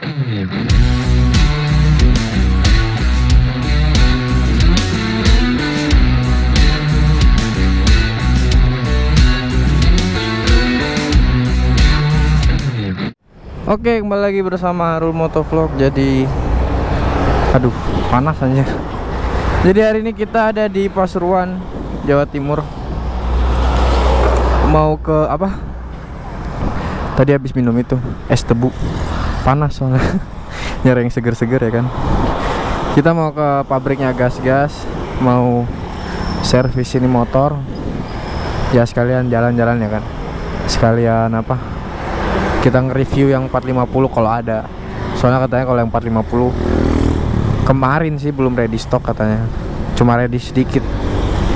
Oke kembali lagi bersama Harul Motovlog. Jadi Aduh panas aja Jadi hari ini kita ada di Pasuruan Jawa Timur. Mau ke apa? Tadi habis minum itu Es tebu Panas soalnya. Nyari yang seger-seger ya kan. Kita mau ke pabriknya gas-gas Mau servis ini motor. Ya sekalian jalan-jalan ya kan. Sekalian apa? Kita nge-review yang 450 kalau ada. Soalnya katanya kalau yang 450 kemarin sih belum ready stock katanya. Cuma ready sedikit.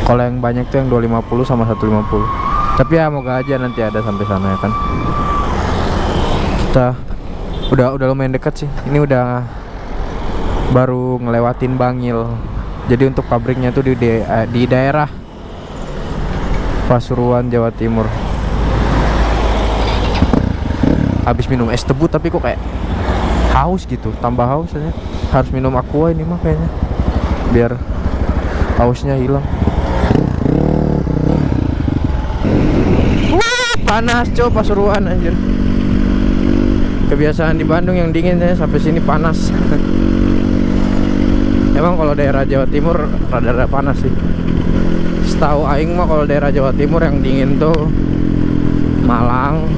Kalau yang banyak tuh yang 250 sama 150 tapi ya moga aja nanti ada sampai sana ya kan. Kita udah udah lumayan deket sih. Ini udah baru ngelewatin Bangil. Jadi untuk pabriknya tuh di, di, eh, di daerah Pasuruan Jawa Timur. Habis minum es tebu tapi kok kayak haus gitu tambah haus aja. Harus minum aqua ini mah kayaknya biar hausnya hilang. Panas coba pasuruan anjir kebiasaan di Bandung yang dingin ya sampai sini panas. Emang kalau daerah Jawa Timur rada-rada panas sih. Setahu aing mah kalau daerah Jawa Timur yang dingin tuh Malang.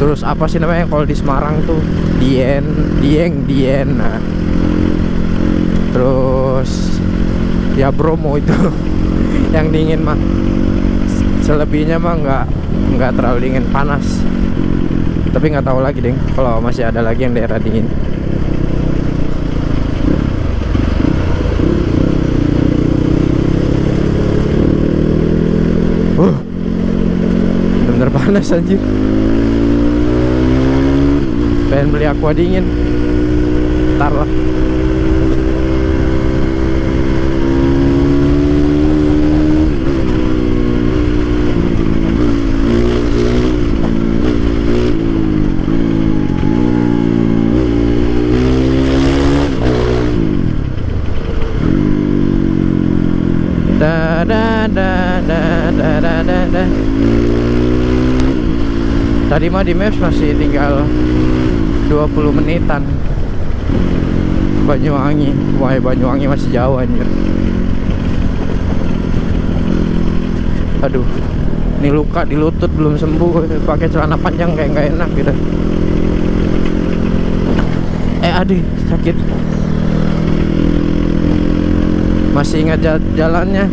Terus apa sih namanya kalau di Semarang tuh? Dien Dieng Dien. Nah. Terus ya Bromo itu yang dingin mah. Selebihnya mah nggak nggak terlalu dingin panas tapi nggak tahu lagi deh kalau masih ada lagi yang daerah dingin. Uh bener-bener panas anjir. Pengen beli aqua dingin. Ntar lah tadi mah di maps masih tinggal 20 menitan. Banyuwangi Wah Banyuwangi masih jauh anjir. Aduh Ini luka di lutut belum sembuh pakai celana panjang kayak nggak enak gitu. Eh aduh sakit. Masih ingat jalannya?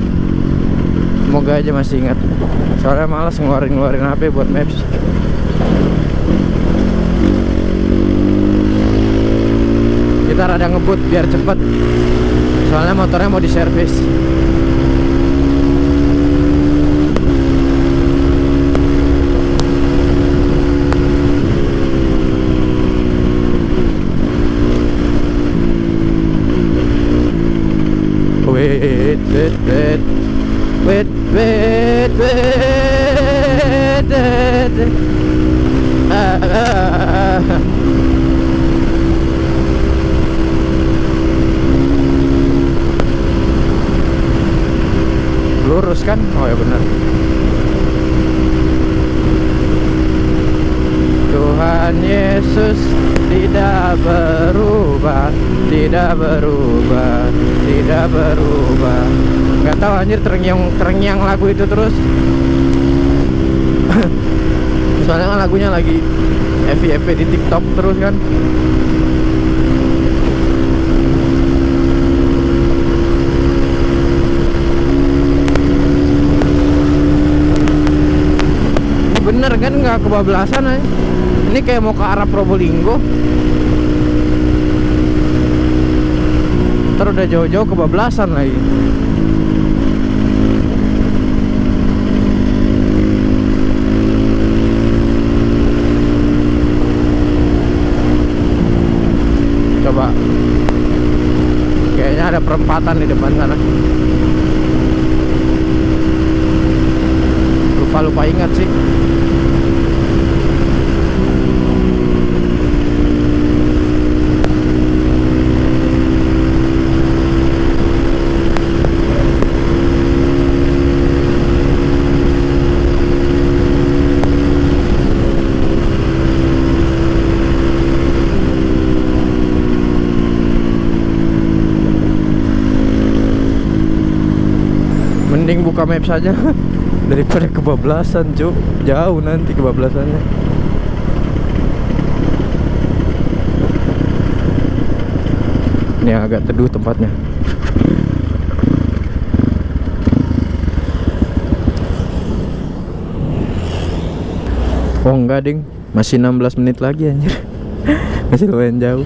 Semoga aja masih ingat. Soalnya malas ngeluarin-ngeluarin HP buat maps kita rada ngebut biar cepet. Soalnya motornya mau diservis lagu itu terus. Soalnya kan lagunya lagi FYP di TikTok terus kan. Bener kan nggak kebablasan aja ini kayak mau ke arah Probolinggo. Ntar udah jauh-jauh kebablasan lagi coba. Kayaknya ada perempatan di depan sana. Lupa-lupa ingat sih buka map saja daripada kebablasan cuk. Jauh nanti kebablasannya. Ini agak teduh tempatnya. Oh enggak ding. Masih 16 menit lagi anjir. Masih lumayan jauh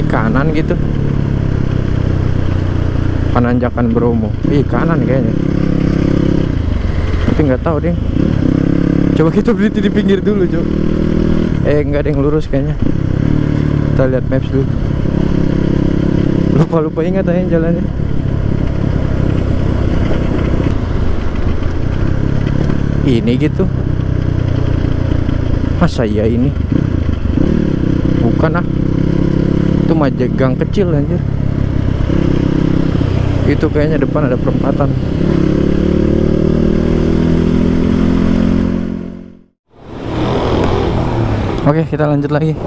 ini kanan gitu penanjakan Bromo. Ih kanan kayaknya. Tapi nggak tahu deh coba kita berhenti di pinggir dulu coba eh nggak ada yang lurus kayaknya. Kita lihat maps dulu. Lupa lupa ingat aja jalannya. Ini gitu. Masa iya ini? Bukan ah. Itu majegang kecil anjir itu kayaknya depan ada perempatan. Oke kita lanjut lagi.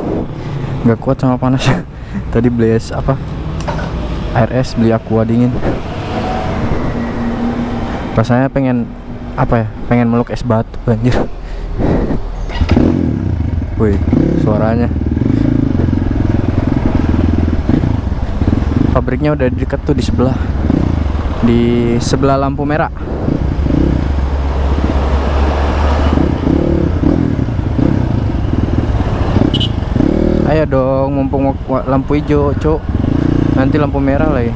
Nggak kuat sama panas. Tadi beli es apa? Air beli aqua dingin. Rasanya pengen apa ya pengen meluk es batu anjir. Wih suaranya. Pabriknya udah deket tuh di sebelah di sebelah lampu merah. Ayo dong mumpung lampu hijau cuk. Nanti lampu merah lagi.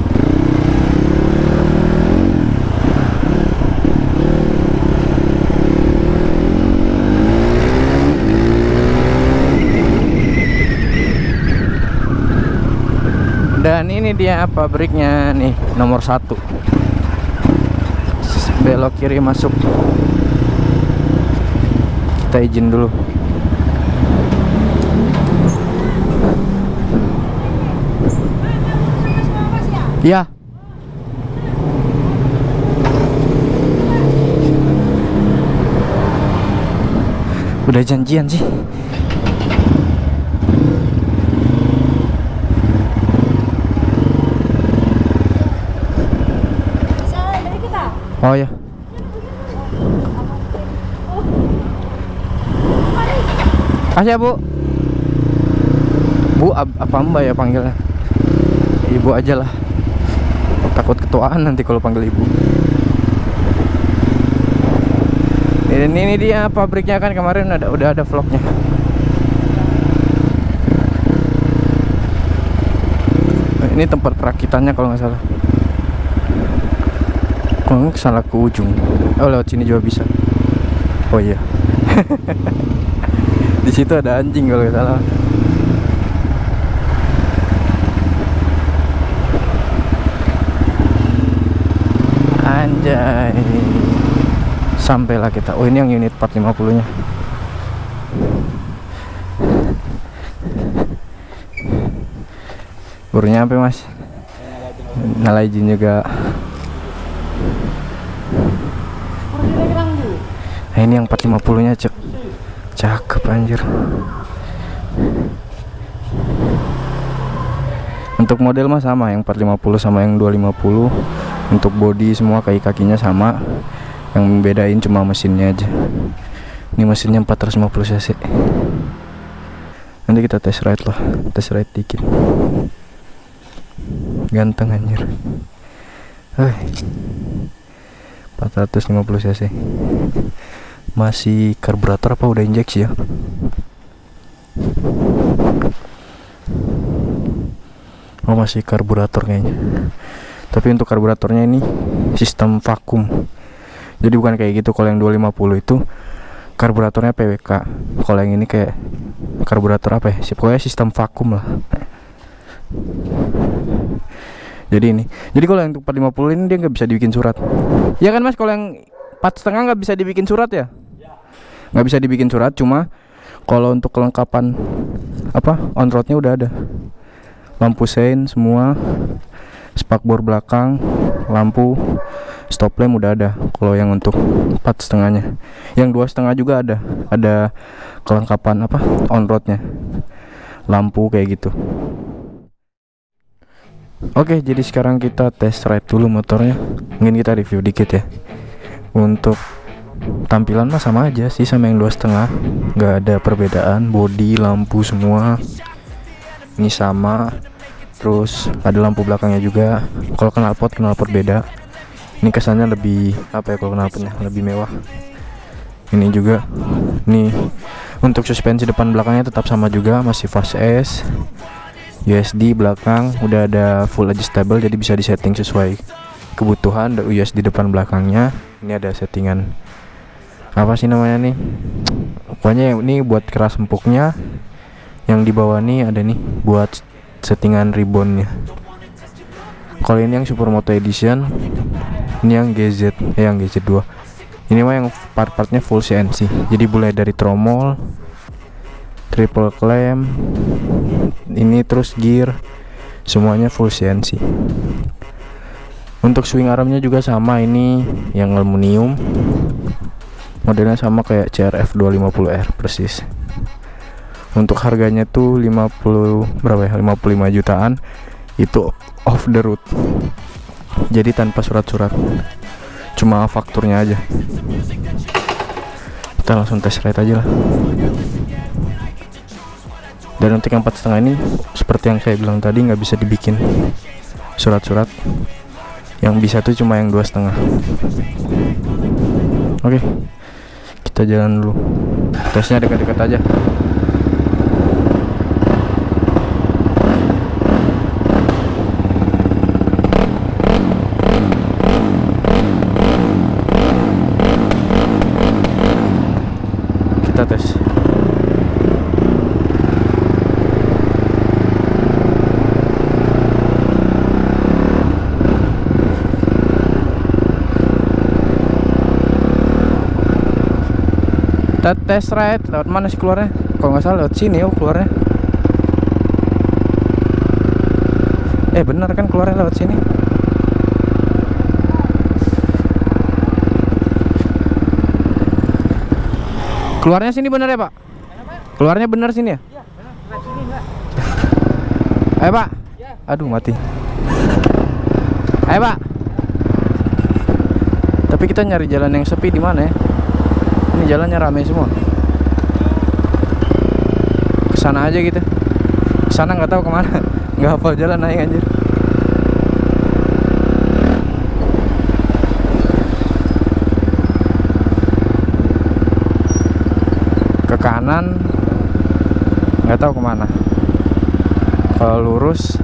Dan ini dia pabriknya nih nomor satu belok kiri masuk kita izin dulu Iya. Udah janjian sih. Oh ya. Kasih ya, Bu. Bu, apa Mbak ya panggilnya? Ibu aja lah. Takut ketuaan nanti kalau panggil ibu. Ini, ini dia pabriknya kan kemarin ada udah ada vlognya. Ini tempat perakitannya kalau nggak salah. Kalau salah ke ujung. Oh lewat sini juga bisa. Oh iya. Di situ ada anjing kalau nggak salah. Anjay. Sampailah kita. Oh ini yang unit 450 nya. Baru nyampe mas. Nyala izin juga. Nah, ini yang 450 nya cek cakep anjir. Untuk model mah sama yang 450 sama yang 250 untuk body semua kaki kakinya sama. Yang membedain cuma mesinnya aja. Ini mesinnya 450 cc. Nanti kita test ride lah test ride dikit. Ganteng anjir. Hei. 450 cc masih karburator apa udah injeksi ya? Oh masih karburator kayaknya. Tapi untuk karburatornya ini sistem vakum. Jadi bukan kayak gitu kalau yang 250 itu karburatornya PWK kalau yang ini kayak karburator apa ya? Pokoknya sistem vakum lah. Jadi ini. Jadi kalau yang untuk 450 ini dia nggak bisa dibikin surat. Ya kan mas? Kalau yang empat setengah nggak bisa dibikin surat ya nggak bisa dibikin surat cuma kalau untuk kelengkapan apa on roadnya udah ada. Lampu sein semua spakbor belakang lampu stop lamp udah ada. Kalau yang untuk empat setengahnya. Yang dua setengah juga ada. Ada kelengkapan apa on roadnya. Lampu kayak gitu. Oke jadi sekarang kita test ride dulu motornya. Mungkin kita review dikit ya. Untuk tampilan mah sama aja sih sama yang dua setengah. Nggak ada perbedaan body lampu semua. Ini sama. Terus ada lampu belakangnya juga. Kalau knalpot knalpot beda. Ini kesannya lebih apa ya kalau knalpotnya? Lebih mewah. Ini juga. Nih untuk suspensi depan belakangnya tetap sama juga. Masih fast S USD belakang. Udah ada full adjustable jadi bisa disetting sesuai kebutuhan. USD depan belakangnya. Ini ada settingan apa sih namanya nih? Pokoknya ini buat keras empuknya. Yang di bawah nih ada nih buat settingan ribbonnya. Kalau ini yang supermoto edition ini yang GZ eh yang GZ2 ini mah yang part-partnya full CNC jadi mulai dari tromol triple clamp ini terus gear semuanya full CNC untuk swing armnya juga sama ini yang aluminium modelnya sama kayak CRF 250R persis. Untuk harganya tuh 50 berapa ya? 55 jutaan. Itu off the road. Jadi tanpa surat-surat. Cuma fakturnya aja. Kita langsung tes ride aja lah. Dan untuk yang empat setengah ini seperti yang saya bilang tadi nggak bisa dibikin surat-surat. Yang bisa tuh cuma yang dua setengah. Oke kita jalan dulu. Tesnya dekat-dekat aja kita tes kita tes ride lewat mana sih keluarnya? Kalau nggak salah lewat sini oh keluarnya. Eh bener kan keluarnya lewat sini? Keluarnya sini bener ya pak? Keluarnya bener sini ya? Ayo pak. Aduh mati. Ayo pak. Tapi kita nyari jalan yang sepi di mana ya ini jalannya ramai semua. Ke sana aja gitu. Ke sana nggak tahu ke mana. Nggak hafal jalan naik anjir. Ke kanan nggak tahu ke mana. Kalau lurus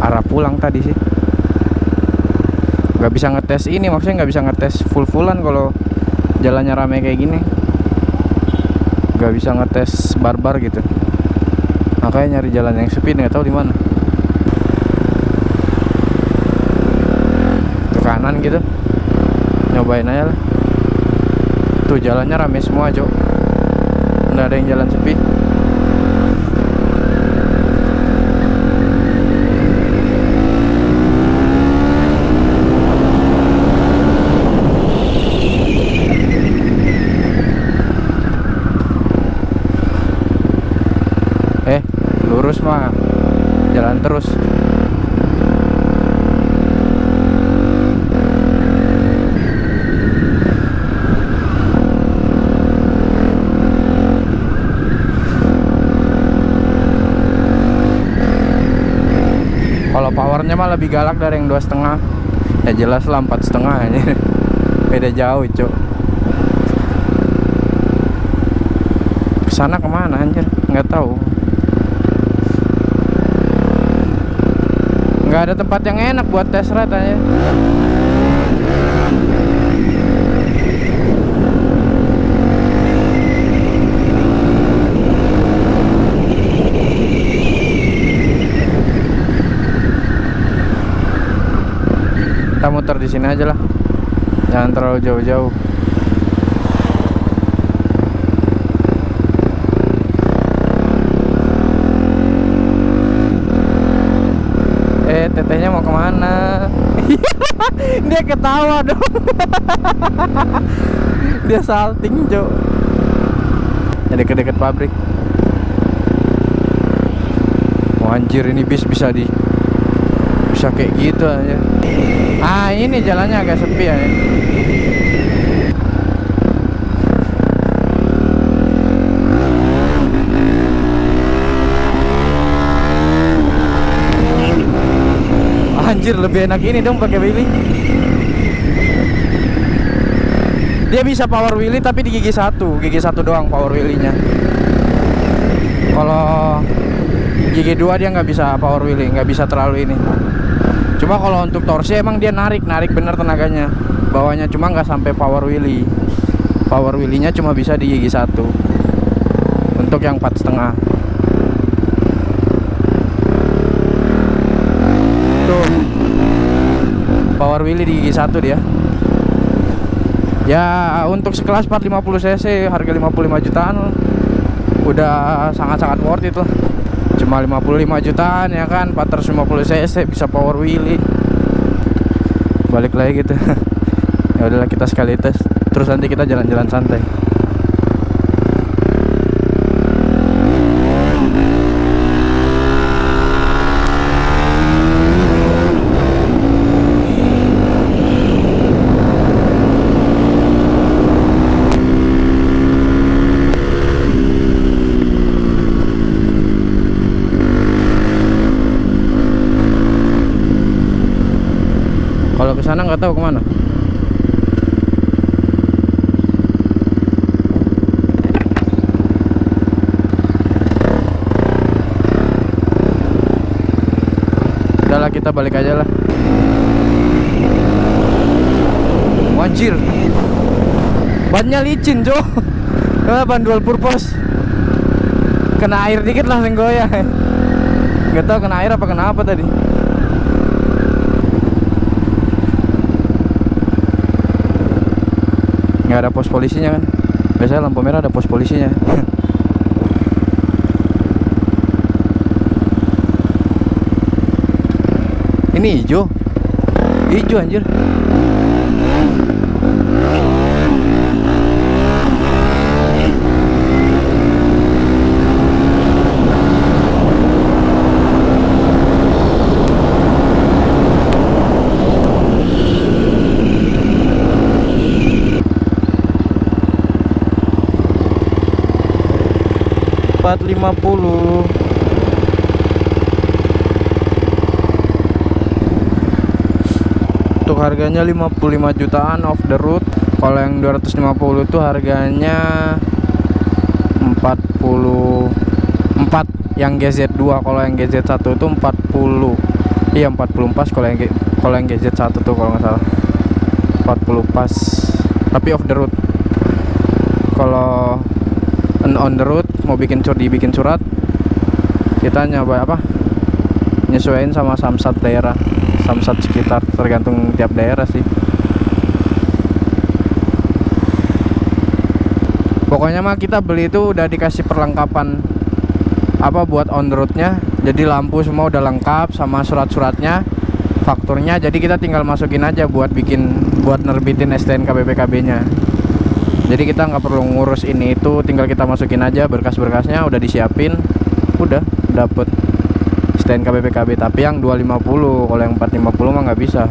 arah pulang tadi sih. Nggak bisa ngetes ini maksudnya nggak bisa ngetes full fullan kalau jalannya rame kayak gini nggak bisa ngetes barbar gitu. Makanya nyari jalan yang sepi nggak tahu di mana. Ke kanan gitu. Nyobain aja lah. Tuh jalannya rame semua cok. Nggak ada yang jalan sepi eh lurus mah jalan terus powernya mah lebih galak dari yang dua setengah. Ya jelas lah empat setengah ini beda jauh cok ke sana ke mana anjir? Nggak tahu. Nggak ada tempat yang enak buat tes ride aja sini aja lah. Jangan terlalu jauh-jauh. Eh tetehnya mau ke mana? Dia ketawa dong. Dia salting jo ya deket-deket pabrik. Oh, anjir ini bis bisa di bisa kayak gitu aja. Ah, ini jalannya agak sepi ya. Anjir lebih enak ini dong pakai Willy. Dia bisa power Willy tapi di gigi satu, gigi satu doang power Willy-nya. Kalau gigi dua dia nggak bisa power Willy, nggak bisa terlalu ini. Cuma kalau untuk torsi emang dia narik, narik bener tenaganya. Bawahnya cuma nggak sampai power Willy. Power Willy-nya cuma bisa di gigi satu. Untuk yang empat setengah. Tuh. Power Willy di gigi satu dia. Ya untuk sekelas 450 cc harga 55 jutaan udah sangat-sangat worth it lah. Cuma 55 jutaan ya kan 450 cc bisa power wheelie. Balik lagi gitu. ya udahlah kita sekali tes. Terus nanti kita jalan-jalan santai. Kalau ke sana nggak tahu ke mana. Udahlah kita balik aja lah. Wajir. Bannya licin, Jo. Ban dual purpose. Kena air dikit langsung goyah. Gak tahu kena air apa kena apa tadi. Nggak ada pos polisinya kan. Biasanya lampu merah ada pos polisinya. Ini hijau. Hijau anjir empat lima puluh. Untuk harganya 55 jutaan off the road. Kalau yang 250 itu harganya 44 yang GZ2 kalau yang GZ1 itu 40 iya 40 pas kalau yang kalau yang GZ1 tuh kalau nggak salah. 40 pas. Tapi off the road. Kalau on the road mau bikin sur dibikin surat kita nyoba apa? Nyesuaiin sama samsat daerah samsat sekitar tergantung tiap daerah sih. Pokoknya mah kita beli itu udah dikasih perlengkapan apa buat on the roadnya. Jadi lampu semua udah lengkap sama surat-suratnya fakturnya. Jadi kita tinggal masukin aja buat bikin buat nerbitin STNK BPKB nya jadi kita nggak perlu ngurus ini itu tinggal kita masukin aja berkas-berkasnya udah disiapin udah dapet STNK BPKB tapi yang 250 kalau yang 450 mah nggak bisa.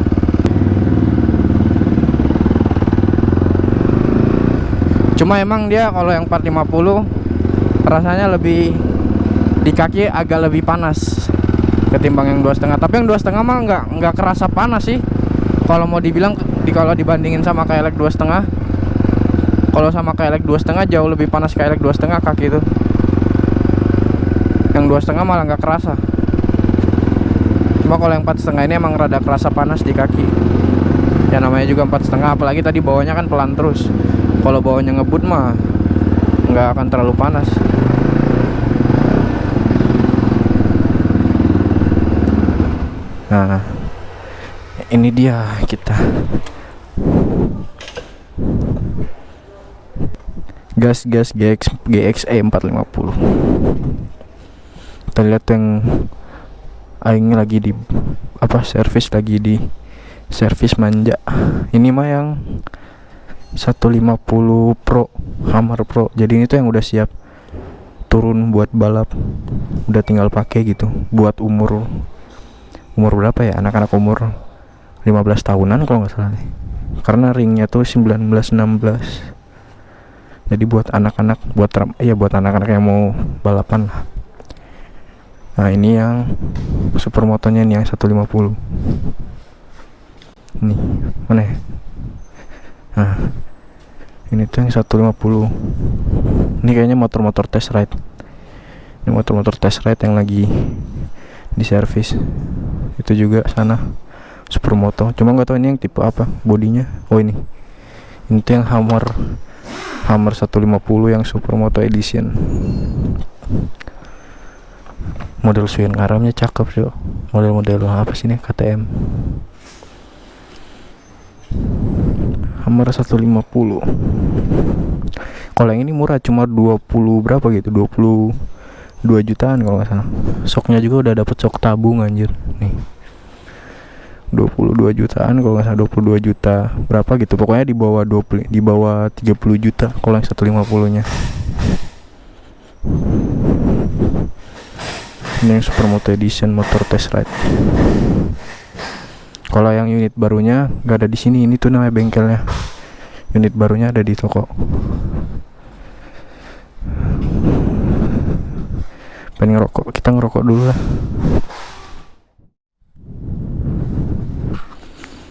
Cuma emang dia kalau yang 450 rasanya lebih di kaki agak lebih panas ketimbang yang dua setengah tapi yang dua setengah mah nggak nggak kerasa panas sih. Kalau mau dibilang di kalau dibandingin sama kayak dua setengah kalau sama kayak dua setengah jauh lebih panas kayak dua setengah kaki itu yang dua setengah malah nggak kerasa. Cuma kalau yang empat setengah ini emang rada kerasa panas di kaki. Ya namanya juga empat setengah apalagi tadi bawahnya kan pelan terus. Kalau bawahnya ngebut mah nggak akan terlalu panas. Nah ini dia kita gas gas GX GXE 450 kita lihat yang aing lagi di apa servis lagi di servis manja. Ini mah yang 150 Pro Hammer Pro. Jadi ini tuh yang udah siap turun buat balap. Udah tinggal pakai gitu buat umur umur berapa ya? Anak-anak umur 15 tahunan kalau nggak salah nih. Karena ringnya tuh 19 16 jadi buat anak-anak buat ya buat anak-anak yang mau balapan lah. Nah ini yang supermotonya ini yang 150 nih mana ya? Nah ini tuh yang 150 ini kayaknya motor-motor test ride. Ini motor-motor test ride yang lagi di servis itu juga sana supermoto cuma nggak tahu ini yang tipe apa bodinya. Oh ini. Ini tuh yang Hammer Hammer 150 yang supermoto edition. Model swing armnya cakep sih model-model apa sih ini? KTM Hammer 150 kalau yang ini murah cuma 20 berapa gitu? 20 2 jutaan kalau nggak salah. Soknya juga udah dapet sok tabung anjir. Nih 22 jutaan kalau nggak salah 22 juta berapa gitu. Pokoknya di bawah 20 di bawah 30 juta kalau yang 150 nya ini yang supermoto edition motor test ride. Kalau yang unit barunya nggak ada di sini ini tuh namanya bengkelnya. Unit barunya ada di toko. Pengen ngerokok kita ngerokok dulu lah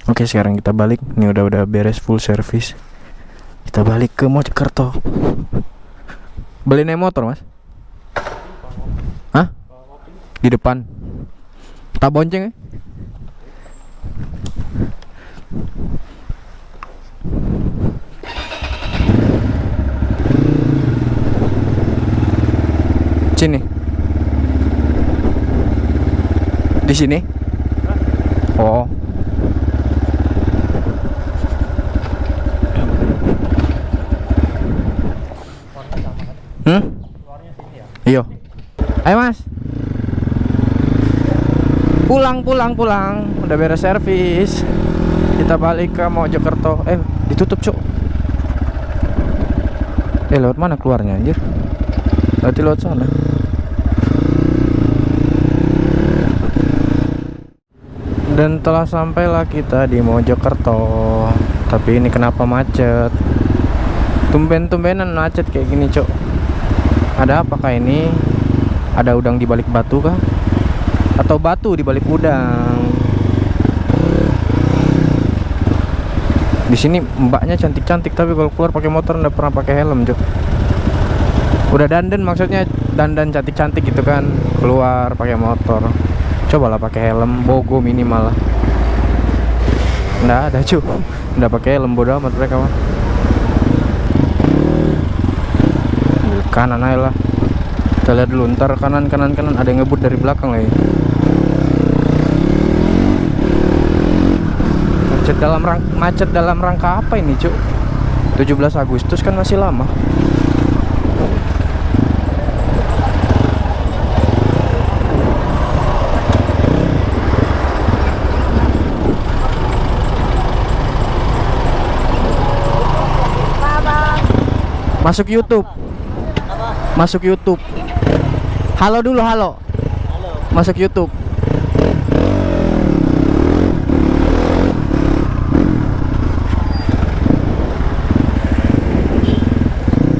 oke sekarang kita balik. Ini udah udah beres full service. Kita balik ke Mojokerto. Beli naik motor mas? Hah? di depan. Tak bonceng ya sini. Di sini? Oh hmm iya ayo mas. Pulang pulang pulang. Udah beres servis. Kita balik ke Mojokerto. Eh ditutup cuk. Eh lewat mana keluarnya anjir? Berarti lewat sana. Dan telah sampailah kita di Mojokerto. Tapi ini kenapa macet? Tumben-tumbenan macet kayak gini cok ada apakah ini ada udang di balik batu kah? Atau batu di balik udang? Di sini mbaknya cantik-cantik tapi kalau keluar pakai motor nggak pernah pakai helm cok udah dandan maksudnya dandan cantik-cantik gitu kan. Keluar pakai motor. Cobalah pakai helm bogo minimal lah. Nggak ada cu nggak pakai helm bodoh amat mereka mah kanan aja lah kita lihat dulu ntar kanan kanan kanan ada yang ngebut dari belakang lagi macet dalam rang macet dalam rangka apa ini cuk 17 Agustus kan masih lama Masuk YouTube. Masuk YouTube. Halo dulu, halo. Masuk YouTube.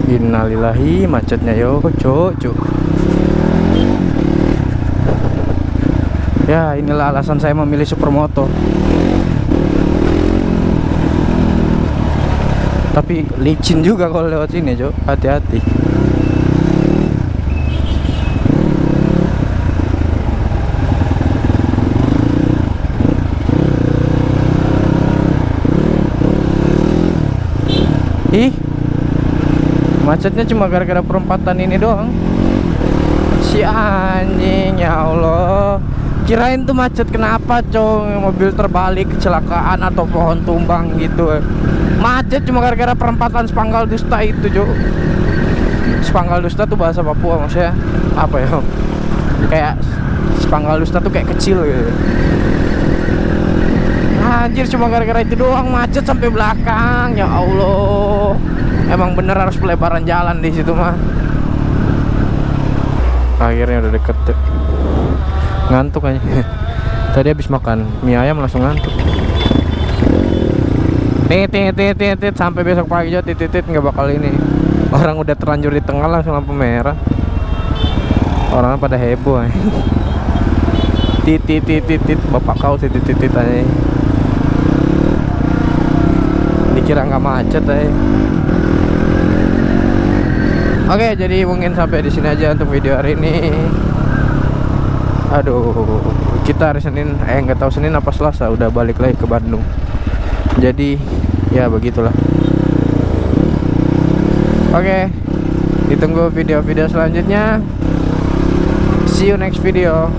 Innalillahi macetnya yo, cuk, cuk. Ya, inilah alasan saya memilih supermoto. tapi licin juga kalau lewat sini cok hati-hati ih. Macetnya cuma gara-gara perempatan ini doang. Si anjing ya Allah. Kirain tuh macet kenapa cong? Mobil terbalik kecelakaan atau pohon tumbang gitu. Macet cuma gara-gara perempatan Spanggal Dusta itu Jo Spanggal Dusta tuh bahasa Papua maksudnya apa ya? Kayak Spanggal Dusta tuh kayak kecil gitu. Anjir cuma gara-gara itu doang. Macet sampai belakang. Ya Allah. Emang bener harus pelebaran jalan di situ mah. Akhirnya udah deket tuh. Ngantuk aja. Tadi habis makan mie ayam langsung ngantuk. Titit titit titit sampai besok pagi aja titit titit nggak bakal ini. Orang udah terlanjur di tengah langsung lampu merah. Orang pada heboh. Titit titit titit bapak kau titit titit aja. Dikira nggak macet aja. Oke, jadi mungkin sampai di sini aja untuk video hari ini. Aduh, kita hari Senin, eh nggak tahu Senin apa Selasa udah balik lagi ke Bandung. Jadi ya begitulah. Oke, ditunggu video-video selanjutnya. See you next video.